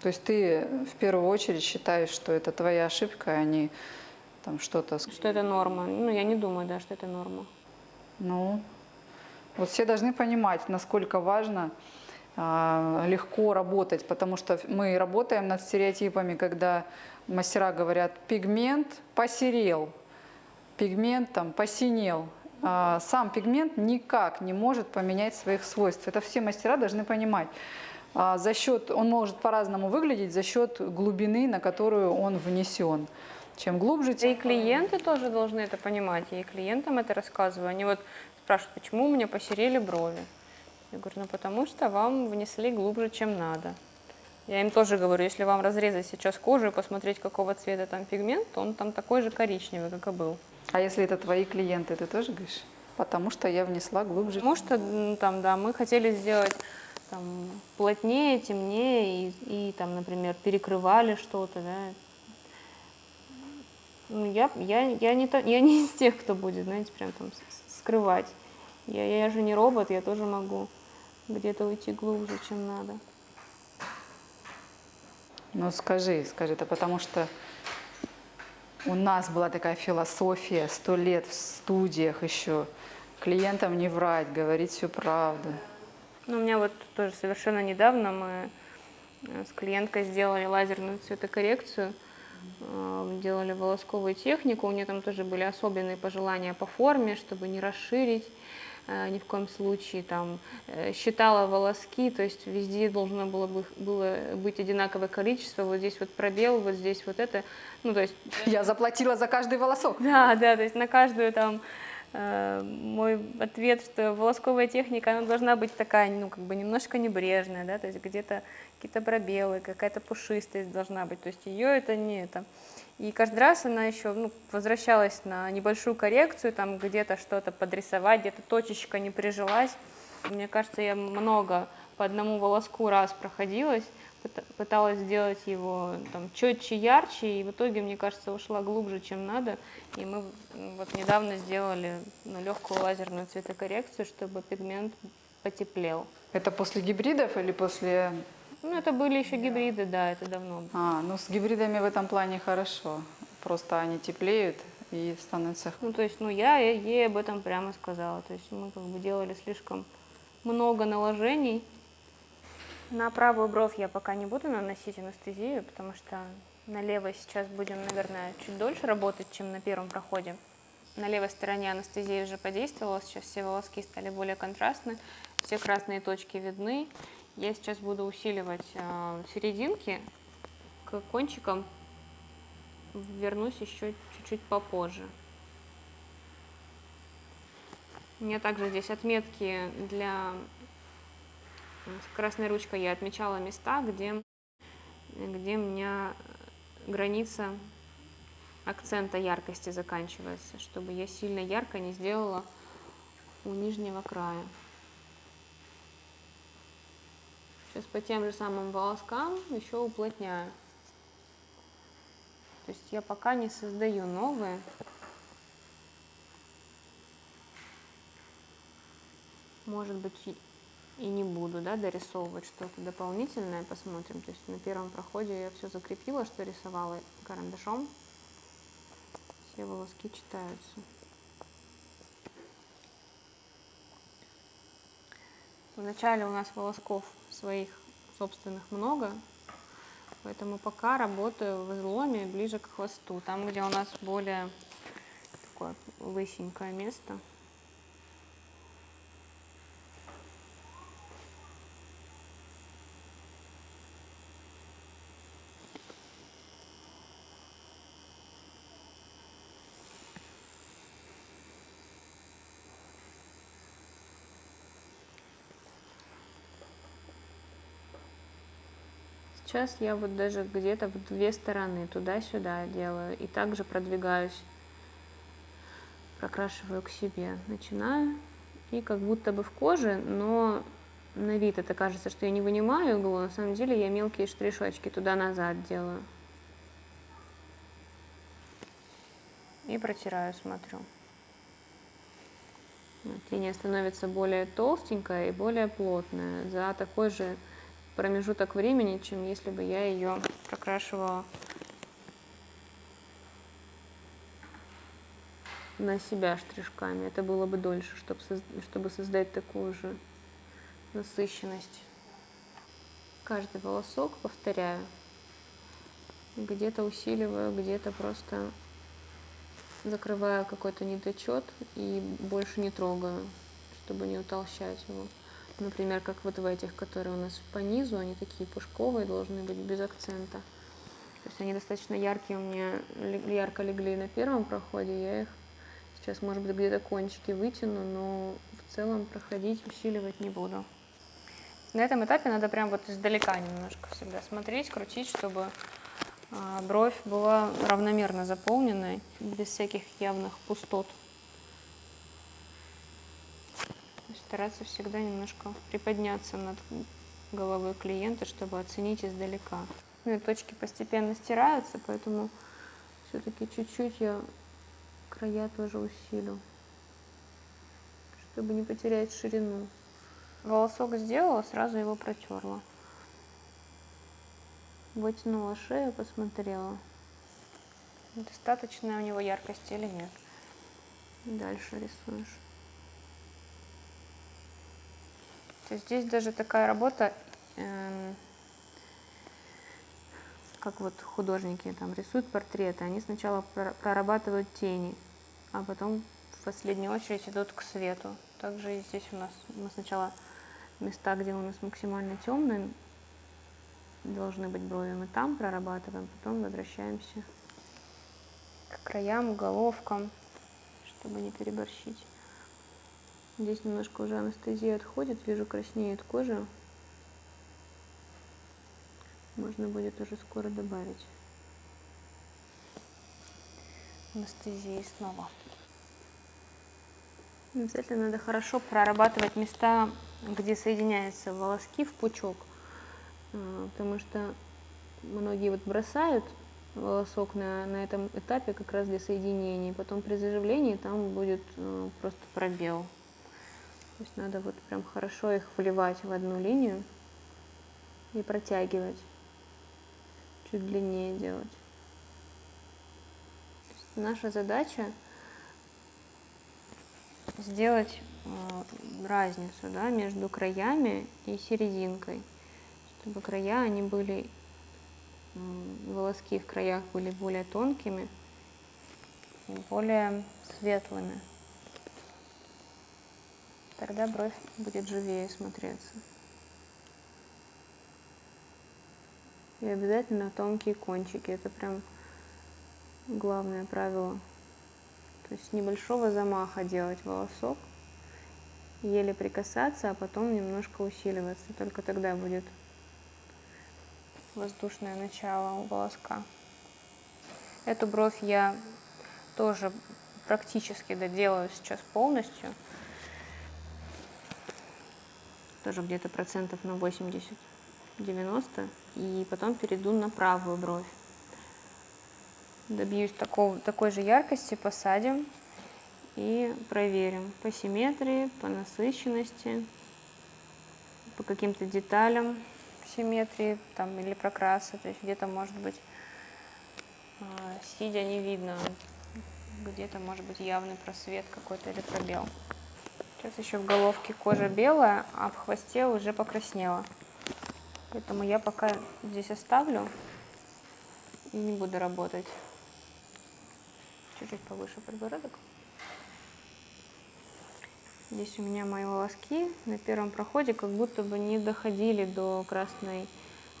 То есть ты в первую очередь считаешь, что это твоя ошибка, а не там что-то... Что это норма. Ну, я не думаю, да, что это норма. Ну, вот все должны понимать, насколько важно легко работать, потому что мы работаем над стереотипами, когда мастера говорят, пигмент посерел, пигмент там посинел, а, сам пигмент никак не может поменять своих свойств. Это все мастера должны понимать. А, за счет, он может по-разному выглядеть за счет глубины, на которую он внесен. Чем глубже, тем... И клиенты тоже должны это понимать. И клиентам это рассказываю. Они вот спрашивают, почему у меня посерели брови. Я говорю, ну потому что вам внесли глубже, чем надо. Я им тоже говорю, если вам разрезать сейчас кожу и посмотреть, какого цвета там пигмент, то он там такой же коричневый, как и был. А если это твои клиенты, ты тоже говоришь? Потому что я внесла глубже. Потому что там, да, мы хотели сделать там, плотнее, темнее и, и там, например, перекрывали что-то, да. Ну, я, я, я, не то, я не из тех, кто будет, знаете, прям там скрывать. Я, я же не робот, я тоже могу где-то уйти глубже, чем надо. Ну скажи, скажи, это потому что у нас была такая философия сто лет в студиях еще. Клиентам не врать, говорить всю правду. Ну, у меня вот тоже совершенно недавно мы э, с клиенткой сделали лазерную цветокоррекцию, э, делали волосковую технику, у нее там тоже были особенные пожелания по форме, чтобы не расширить ни в коем случае, там, э, считала волоски, то есть везде должно было, бы, было быть одинаковое количество, вот здесь вот пробел, вот здесь вот это, ну, то есть... Я заплатила за каждый волосок. Да, да, то есть на каждую там э, мой ответ, что волосковая техника, она должна быть такая, ну, как бы немножко небрежная, да, то есть где-то какие-то пробелы, какая-то пушистость должна быть, то есть ее это не это... И каждый раз она еще ну, возвращалась на небольшую коррекцию, там где-то что-то подрисовать, где-то точечка не прижилась. Мне кажется, я много по одному волоску раз проходилась, пыталась сделать его там четче, ярче, и в итоге, мне кажется, ушла глубже, чем надо. И мы вот недавно сделали ну, легкую лазерную цветокоррекцию, чтобы пигмент потеплел. Это после гибридов или после ну, это были еще гибриды, да, это давно. А, ну с гибридами в этом плане хорошо. Просто они теплеют и становятся... Ну, то есть, ну, я ей об этом прямо сказала. То есть мы как бы делали слишком много наложений. На правую бровь я пока не буду наносить анестезию, потому что на левой сейчас будем, наверное, чуть дольше работать, чем на первом проходе. На левой стороне анестезия уже подействовала, сейчас все волоски стали более контрастны, все красные точки видны. Я сейчас буду усиливать э, серединки к кончикам, вернусь еще чуть-чуть попозже. У меня также здесь отметки для красной ручкой я отмечала места, где, где у меня граница акцента яркости заканчивается, чтобы я сильно ярко не сделала у нижнего края. Сейчас по тем же самым волоскам еще уплотняю. То есть я пока не создаю новые. Может быть и не буду да, дорисовывать что-то дополнительное, посмотрим. То есть на первом проходе я все закрепила, что рисовала карандашом. Все волоски читаются. Вначале у нас волосков своих собственных много, поэтому пока работаю в изломе ближе к хвосту, там, где у нас более такое лысенькое место. Сейчас я вот даже где-то в две стороны, туда-сюда делаю. И также продвигаюсь, прокрашиваю к себе. Начинаю. И как будто бы в коже, но на вид это кажется, что я не вынимаю иглу. На самом деле я мелкие штришочки туда-назад делаю. И протираю, смотрю. Вот, становится более толстенькая и более плотная. За такой же промежуток времени, чем если бы я ее прокрашивала на себя штришками. Это было бы дольше, чтобы, чтобы создать такую же насыщенность. Каждый волосок, повторяю, где-то усиливаю, где-то просто закрываю какой-то недочет и больше не трогаю, чтобы не утолщать его. Например, как вот в этих, которые у нас по низу, они такие пушковые, должны быть без акцента. То есть они достаточно яркие у меня, ярко легли на первом проходе, я их сейчас, может быть, где-то кончики вытяну, но в целом проходить, усиливать не буду. На этом этапе надо прям вот издалека немножко всегда смотреть, крутить, чтобы а, бровь была равномерно заполненной, без всяких явных пустот. Стараться всегда немножко приподняться над головой клиента, чтобы оценить издалека. Ну и точки постепенно стираются, поэтому все-таки чуть-чуть я края тоже усилю, чтобы не потерять ширину. Волосок сделала, сразу его протерла. Вытянула шею, посмотрела, достаточно у него яркости или нет. Дальше рисуешь. То есть здесь даже такая работа, э, как вот художники там рисуют портреты, они сначала прорабатывают тени, а потом в последнюю очередь идут к свету. Также и здесь у нас мы сначала места, где у нас максимально темные, должны быть брови, мы там прорабатываем, потом возвращаемся к краям, головкам, чтобы не переборщить. Здесь немножко уже анестезия отходит, вижу, краснеет кожа. Можно будет уже скоро добавить анестезии снова. Обязательно надо хорошо прорабатывать места, где соединяются волоски в пучок, а, потому что многие вот бросают волосок на, на этом этапе как раз для соединения, потом при заживлении там будет э, просто пробел. То есть надо вот прям хорошо их вливать в одну линию и протягивать, чуть длиннее делать. Наша задача сделать э, разницу да, между краями и серединкой, чтобы края, они были, волоски в краях были более тонкими, более светлыми. Тогда бровь будет живее смотреться. И обязательно тонкие кончики. Это прям главное правило. То есть небольшого замаха делать волосок, еле прикасаться, а потом немножко усиливаться. Только тогда будет воздушное начало у волоска. Эту бровь я тоже практически доделаю сейчас полностью. Тоже где-то процентов на 80-90. И потом перейду на правую бровь добьюсь такого, такой же яркости, посадим и проверим по симметрии, по насыщенности, по каким-то деталям симметрии там, или прокраса, то есть где-то может быть а, сидя не видно, где-то может быть явный просвет какой-то или пробел. Сейчас еще в головке кожа белая, а в хвосте уже покраснела. Поэтому я пока здесь оставлю и не буду работать чуть-чуть повыше подбородок. Здесь у меня мои волоски на первом проходе как будто бы не доходили до красной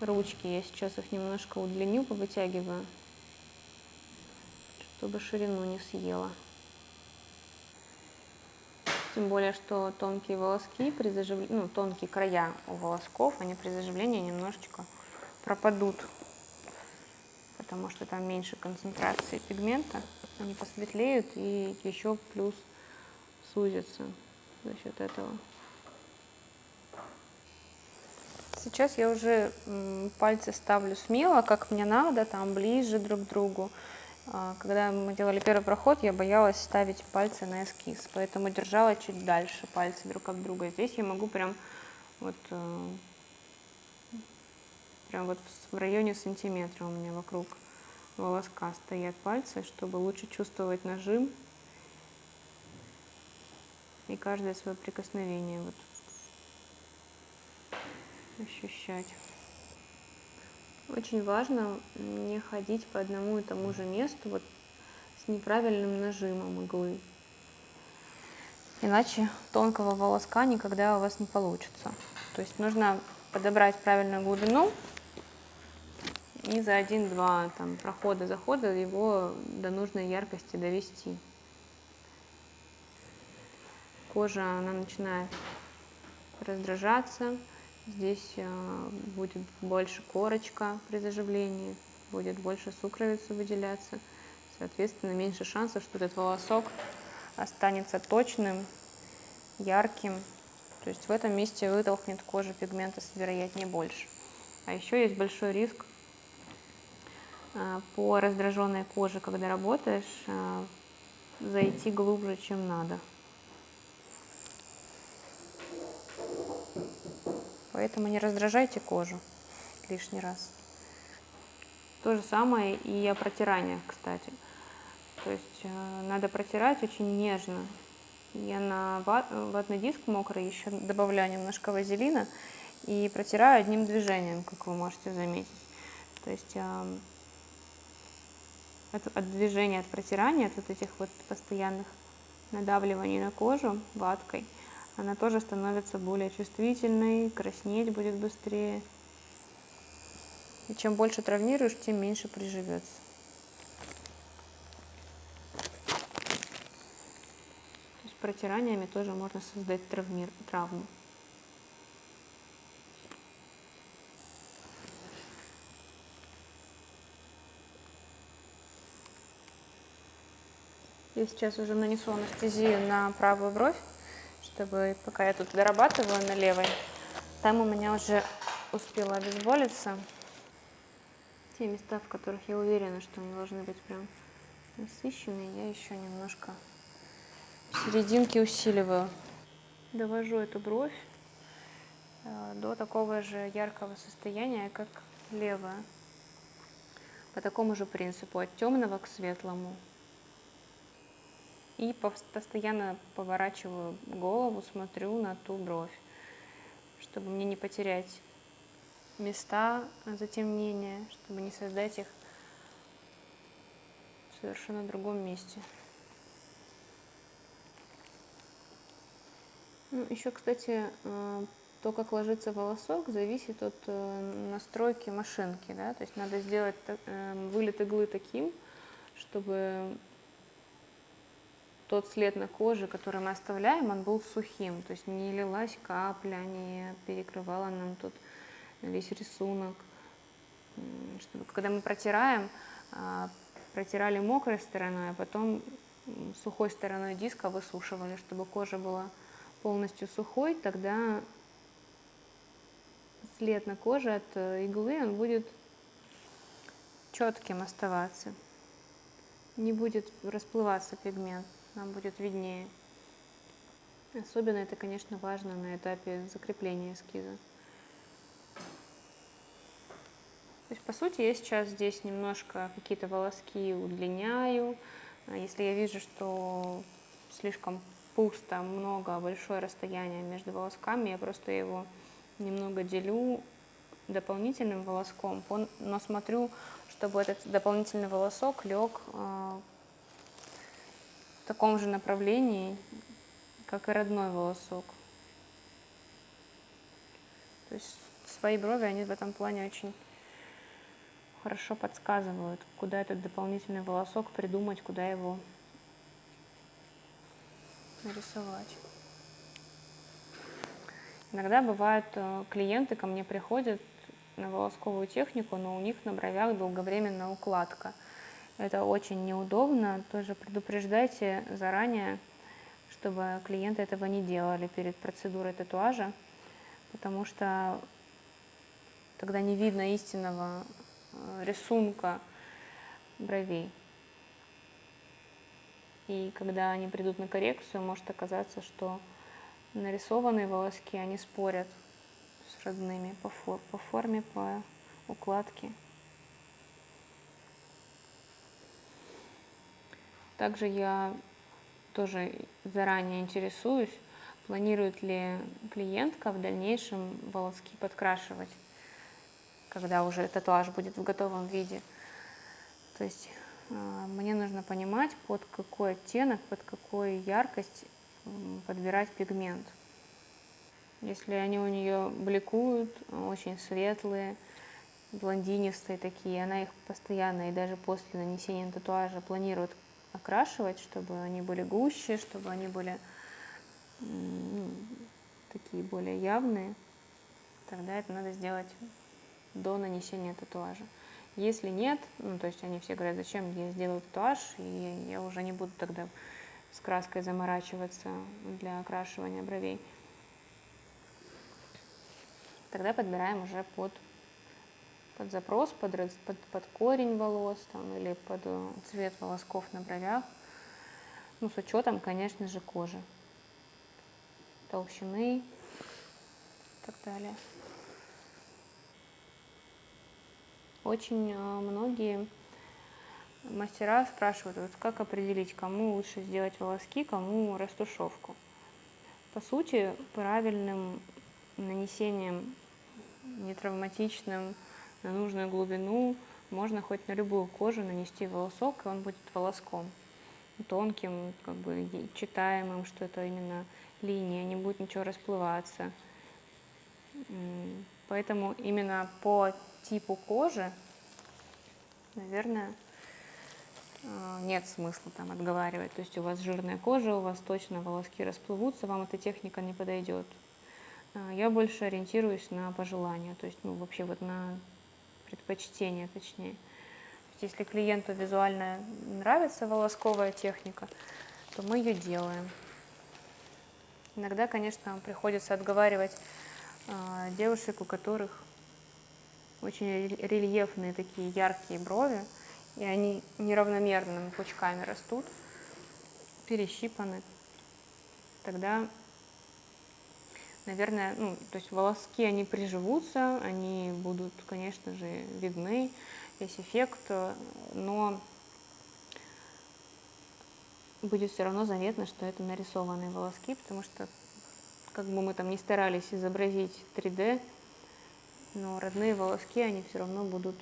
ручки. Я сейчас их немножко удлиню, повытягиваю, чтобы ширину не съела. Тем более, что тонкие волоски при заживлении, ну, тонкие края у волосков, они при заживлении немножечко пропадут, потому что там меньше концентрации пигмента они посветлеют и еще плюс сузятся за счет этого. Сейчас я уже пальцы ставлю смело, как мне надо, там ближе друг к другу. А, когда мы делали первый проход, я боялась ставить пальцы на эскиз, поэтому держала чуть дальше пальцы друг от друга. Здесь я могу прям вот, э, прям вот в районе сантиметра у меня вокруг волоска стоят пальцы, чтобы лучше чувствовать нажим и каждое свое прикосновение вот ощущать. Очень важно не ходить по одному и тому же месту. Вот с неправильным нажимом иглы. Иначе тонкого волоска никогда у вас не получится. То есть нужно подобрать правильную глубину и за один-два там, прохода, захода его до нужной яркости довести. Кожа, она начинает раздражаться, здесь э, будет больше корочка при заживлении, будет больше сукровицы выделяться, соответственно, меньше шансов, что этот волосок останется точным, ярким, то есть в этом месте вытолкнет кожа пигмента вероятнее больше. А еще есть большой риск а, по раздраженной коже, когда работаешь, а, зайти глубже, чем надо. Поэтому не раздражайте кожу лишний раз. То же самое и о протираниях, кстати. То есть э, надо протирать очень нежно, я на ватный диск мокрый еще добавляю немножко вазелина и протираю одним движением, как вы можете заметить. То есть от, от движения, от протирания, от вот этих вот постоянных надавливаний на кожу ваткой, она тоже становится более чувствительной, краснеть будет быстрее. И чем больше травмируешь, тем меньше приживется. протираниями тоже можно создать травмир, травму. Я сейчас уже нанесу анестезию на правую бровь, чтобы пока я тут дорабатываю на левой, там у меня уже успела обезболиться. Те места, в которых я уверена, что они должны быть прям насыщенные, я еще немножко серединки усиливаю. Довожу эту бровь э, до такого же яркого состояния, как левая. По такому же принципу, от темного к светлому. И постоянно поворачиваю голову, смотрю на ту бровь, чтобы мне не потерять места затемнения, чтобы не создать их в совершенно другом месте. Ну, еще, кстати, э, то, как ложится волосок, зависит от э, настройки машинки. Да? То есть надо сделать э, вылет иглы таким, чтобы тот след на коже, который мы оставляем, он был сухим. То есть не лилась капля, не перекрывала нам тут весь рисунок. Чтобы, когда мы протираем, протирали мокрой стороной, а потом сухой стороной диска высушивали, чтобы кожа была полностью сухой, тогда след на коже от э, иглы, он будет четким оставаться. Не будет расплываться пигмент, нам будет виднее. Особенно это, конечно, важно на этапе закрепления эскиза. То есть, по сути, я сейчас здесь немножко какие-то волоски удлиняю. А если я вижу, что слишком пусто, много, большое расстояние между волосками, я просто его немного делю дополнительным волоском, но смотрю, чтобы этот дополнительный волосок лег в таком же направлении, как и родной волосок. То есть свои брови, они в этом плане очень хорошо подсказывают, куда этот дополнительный волосок придумать, куда его нарисовать. Иногда бывают э, клиенты ко мне приходят на волосковую технику, но у них на бровях долговременная укладка. Это очень неудобно. Тоже предупреждайте заранее, чтобы клиенты этого не делали перед процедурой татуажа, потому что тогда не видно истинного э, рисунка бровей. И когда они придут на коррекцию, может оказаться, что нарисованные волоски, они спорят с родными по, фор по форме, по укладке. Также я тоже заранее интересуюсь, планирует ли клиентка в дальнейшем волоски подкрашивать, когда уже татуаж будет в готовом виде. То есть а, мне нужно понимать, под какой оттенок, под какую яркость подбирать пигмент. Если они у нее бликуют, очень светлые, блондинистые такие, она их постоянно и даже после нанесения татуажа планирует окрашивать, чтобы они были гуще, чтобы они были ну, такие более явные, тогда это надо сделать до нанесения татуажа. Если нет, ну, то есть они все говорят, зачем я сделаю татуаж, и я уже не буду тогда с краской заморачиваться для окрашивания бровей, тогда подбираем уже под, под запрос, под, под, под корень волос там, или под э, цвет волосков на бровях, ну, с учетом, конечно же, кожи, толщины и так далее. Очень э, многие мастера спрашивают, вот как определить, кому лучше сделать волоски, кому растушевку. По сути, правильным нанесением нетравматичным на нужную глубину можно хоть на любую кожу нанести волосок, и он будет волоском тонким, как бы читаемым, что это именно линия, не будет ничего расплываться. Поэтому именно по типу кожи, наверное, а, нет смысла там отговаривать. То есть у вас жирная кожа, у вас точно волоски расплывутся, вам эта техника не подойдет. А, я больше ориентируюсь на пожелания, то есть ну, вообще вот на предпочтение точнее. То есть, если клиенту визуально нравится волосковая техника, то мы ее делаем. Иногда, конечно, приходится отговаривать э, девушек, у которых очень рельефные такие яркие брови, и они неравномерными пучками растут, перещипаны. Тогда, наверное, ну, то есть волоски, они приживутся, они будут, конечно же, видны, весь эффект, но будет все равно заметно, что это нарисованные волоски, потому что как бы мы там не старались изобразить 3D, но родные волоски, они все равно будут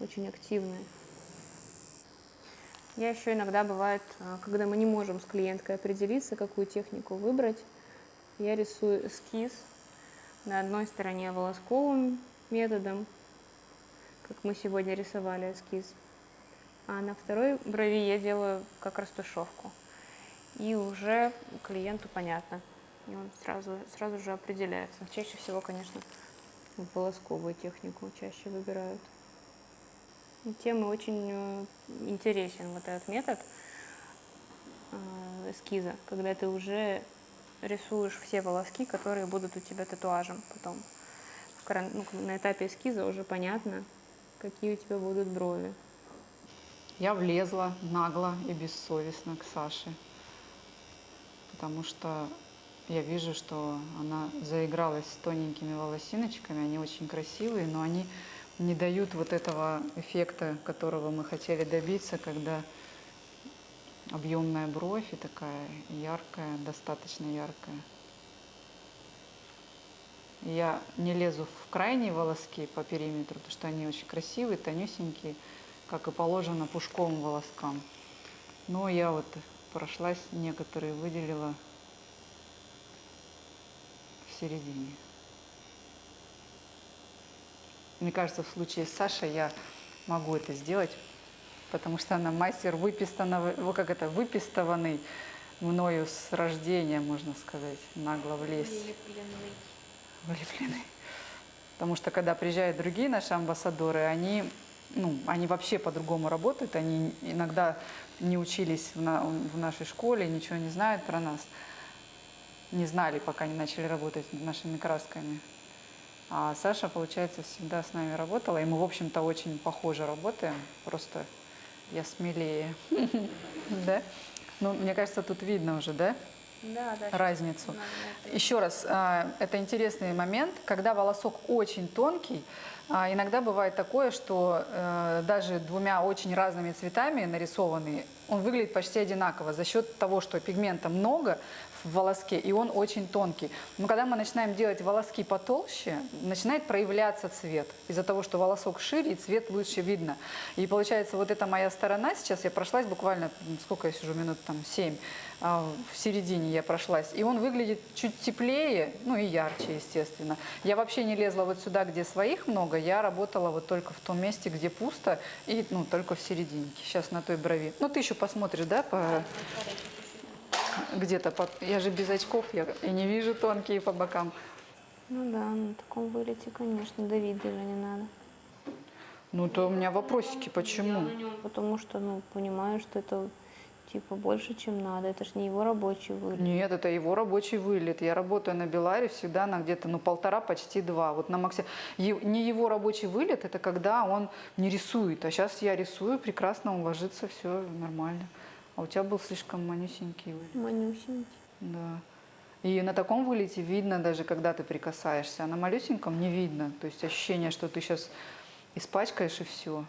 очень активные. Я еще иногда бывает, а, когда мы не можем с клиенткой определиться, какую технику выбрать, я рисую эскиз на одной стороне волосковым методом, как мы сегодня рисовали эскиз, а на второй брови я делаю как растушевку. И уже клиенту понятно, и он сразу, сразу же определяется. Чаще всего, конечно, волосковую технику чаще выбирают. И тем очень э, интересен вот этот метод э, эскиза, когда ты уже рисуешь все волоски, которые будут у тебя татуажем потом. Ну, на этапе эскиза уже понятно, какие у тебя будут брови. Я влезла нагло и бессовестно к Саше, потому что я вижу, что она заигралась с тоненькими волосиночками, они очень красивые, но они не дают вот этого эффекта, которого мы хотели добиться, когда объемная бровь и такая яркая, достаточно яркая. Я не лезу в крайние волоски по периметру, потому что они очень красивые, тонюсенькие, как и положено пушковым волоскам. Но я вот прошлась, некоторые выделила в середине. Мне кажется, в случае с Сашей я могу это сделать, потому что она мастер выпистованный, как это, выпистованный мною с рождения, можно сказать, нагло влезть. Вылепленный. Вылепленный. Потому что когда приезжают другие наши амбассадоры, они, ну, они вообще по-другому работают, они иногда не учились в, на, в нашей школе, ничего не знают про нас не знали, пока не начали работать над нашими красками. А Саша, получается, всегда с нами работала, и мы, в общем-то, очень похоже работаем, просто я смелее. Да? Ну, мне кажется, тут видно уже, да? Да, да. Разницу. Еще раз, а, это интересный момент, когда волосок очень тонкий, а, иногда бывает такое, что э, даже двумя очень разными цветами нарисованный он выглядит почти одинаково за счет того, что пигмента много в волоске, и он очень тонкий. Но когда мы начинаем делать волоски потолще, начинает проявляться цвет. Из-за того, что волосок шире, и цвет лучше видно. И получается, вот эта моя сторона, сейчас я прошлась буквально, сколько я сижу, минут там 7, в середине я прошлась. И он выглядит чуть теплее, ну и ярче, естественно. Я вообще не лезла вот сюда, где своих много, я работала вот только в том месте, где пусто, и ну, только в серединке. Сейчас на той брови. Ну, ты еще посмотришь, да, по... где-то. По... Я же без очков, я и не вижу тонкие по бокам. Ну да, на таком вылете, конечно, давить даже не надо. Ну, то у меня вопросики, почему? Потому что, ну, понимаю, что это типа больше, чем надо. Это ж не его рабочий вылет. Нет, это его рабочий вылет. Я работаю на Беларе всегда на где-то ну, полтора, почти два. Вот на Максе... Не его рабочий вылет, это когда он не рисует. А сейчас я рисую, прекрасно он ложится, все нормально. А у тебя был слишком манюсенький вылет. Манюсенький. Да. И на таком вылете видно даже, когда ты прикасаешься, а на малюсеньком не видно. То есть ощущение, что ты сейчас испачкаешь и все.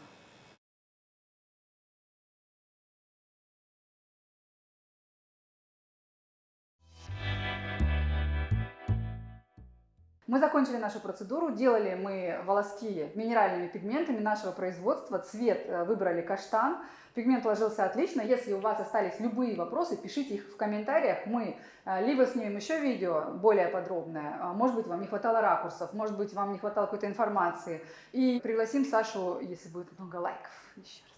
Мы закончили нашу процедуру, делали мы волоски минеральными пигментами нашего производства, цвет э, выбрали каштан, пигмент ложился отлично. Если у вас остались любые вопросы, пишите их в комментариях, мы э, либо снимем еще видео более подробное, а, может быть вам не хватало ракурсов, может быть вам не хватало какой-то информации, и пригласим Сашу, если будет много лайков, еще раз.